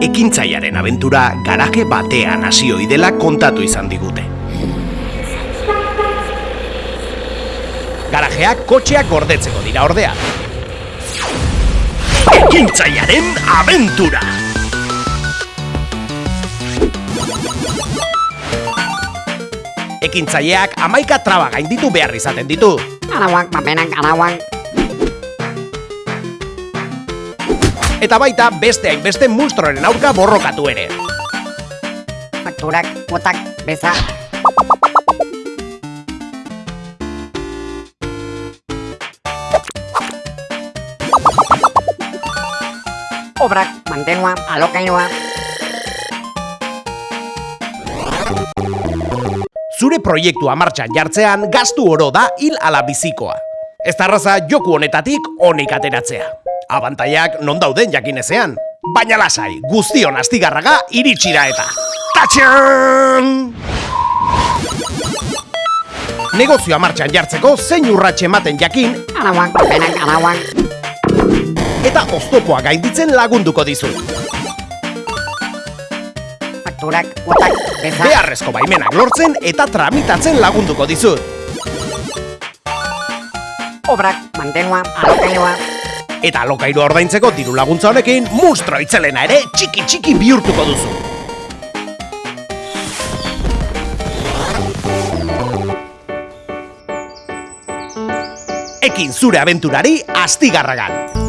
Ekintzaiaren abentura garaje batean hasioi dela kontatu izan digute. Garajeak kotxeak gordetzeko dira ordea. Ekintzaiaren abentura! Ekintzaileak amaika traba gainditu behar izaten ditu. Arauak, paperak, arauak. Eta baita beste hainbeste munstroren aurka borrokatu ere. Fakturak, kuotak, beza. Obrak, mantenua, alokairua. Zure proiektua martxan jartzean gastu oro da hil ala bizikoa. Ez da erraza joku honetatik honik ateratzea. Abantaiak non dauden jakinezean. Baina lasai, guztion astigarraga iritsi da eta. Tatxan! Negozioa martxan jartzeko zein urratxe ematen jakin Arauak, paperak, arauak. eta oztopoa gainditzen lagunduko dizut. Fakturak, kuotak, beza. Beharrezko baimenak lortzen eta tramitatzen lagunduko dizut. Obrak, mantenua, alokairua. Eta alokairua ordaintzeko diru laguntza honekin monstro itzelena ere txiki txiki bihurtuko duzu. Ekin zure abenturari astigarragan.